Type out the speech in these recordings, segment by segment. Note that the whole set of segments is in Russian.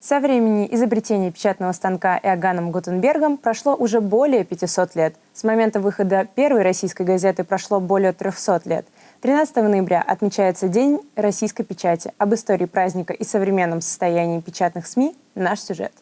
Со времени изобретения печатного станка Иоганном Гутенбергом прошло уже более 500 лет. С момента выхода первой российской газеты прошло более 300 лет. 13 ноября отмечается День российской печати. Об истории праздника и современном состоянии печатных СМИ наш сюжет.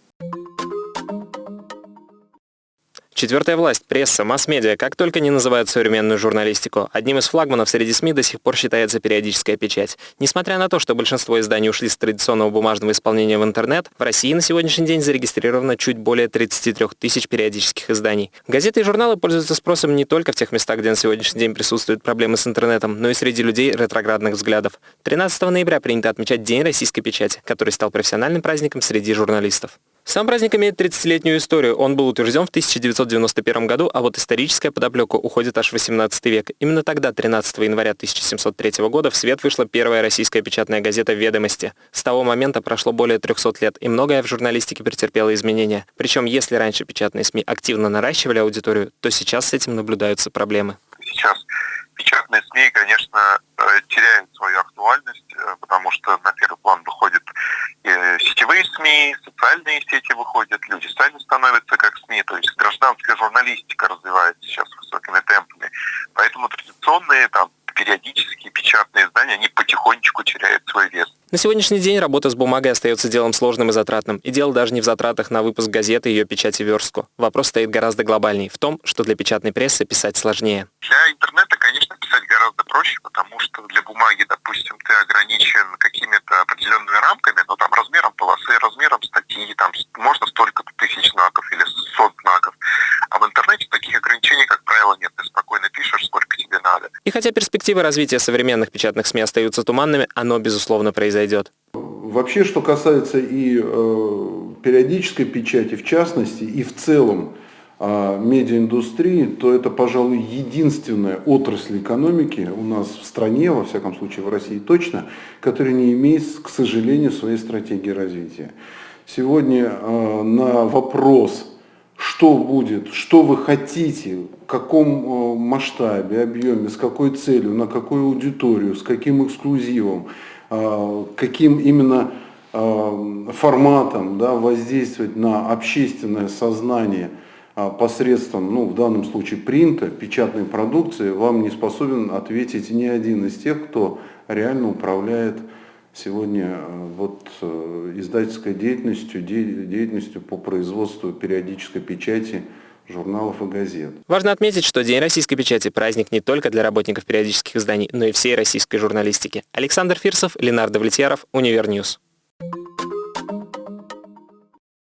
Четвертая власть, пресса, масс-медиа, как только не называют современную журналистику. Одним из флагманов среди СМИ до сих пор считается периодическая печать. Несмотря на то, что большинство изданий ушли с традиционного бумажного исполнения в интернет, в России на сегодняшний день зарегистрировано чуть более 33 тысяч периодических изданий. Газеты и журналы пользуются спросом не только в тех местах, где на сегодняшний день присутствуют проблемы с интернетом, но и среди людей ретроградных взглядов. 13 ноября принято отмечать День российской печати, который стал профессиональным праздником среди журналистов. Сам праздник имеет 30-летнюю историю. Он был утвержден в 1991 году, а вот историческая подоплека уходит аж в 18 век. Именно тогда, 13 января 1703 года, в свет вышла первая российская печатная газета «Ведомости». С того момента прошло более 300 лет, и многое в журналистике претерпело изменения. Причем, если раньше печатные СМИ активно наращивали аудиторию, то сейчас с этим наблюдаются проблемы. Сейчас печатные СМИ, конечно, э, теряют свою актуальность, э, потому что на первый план выходят сетевые СМИ, социальные сети выходят, люди сами становятся как СМИ, то есть гражданская журналистика развивается сейчас высокими темпами. Поэтому традиционные там периодические печатные издания, они потихонечку теряют свой вес. На сегодняшний день работа с бумагой остается делом сложным и затратным. И дело даже не в затратах на выпуск газеты и ее печать и верстку. Вопрос стоит гораздо глобальней, в том, что для печатной прессы писать сложнее. Для интернета, конечно, писать гораздо проще, потому что для бумаги, допустим, ты ограничен какими-то определенными рамками, но там размером полосы, размером хотя перспективы развития современных печатных СМИ остаются туманными, оно, безусловно, произойдет. Вообще, что касается и э, периодической печати, в частности, и в целом э, медиаиндустрии, то это, пожалуй, единственная отрасль экономики у нас в стране, во всяком случае в России точно, которая не имеет, к сожалению, своей стратегии развития. Сегодня э, на вопрос что будет, что вы хотите, в каком э, масштабе, объеме, с какой целью, на какую аудиторию, с каким эксклюзивом, э, каким именно э, форматом да, воздействовать на общественное сознание посредством, ну, в данном случае принта, печатной продукции, вам не способен ответить ни один из тех, кто реально управляет сегодня э, вот э, издательской деятельностью, деятельностью по производству периодической печати журналов и газет. Важно отметить, что День российской печати – праздник не только для работников периодических изданий, но и всей российской журналистики. Александр Фирсов, Ленар Давлетьяров, UniverNews.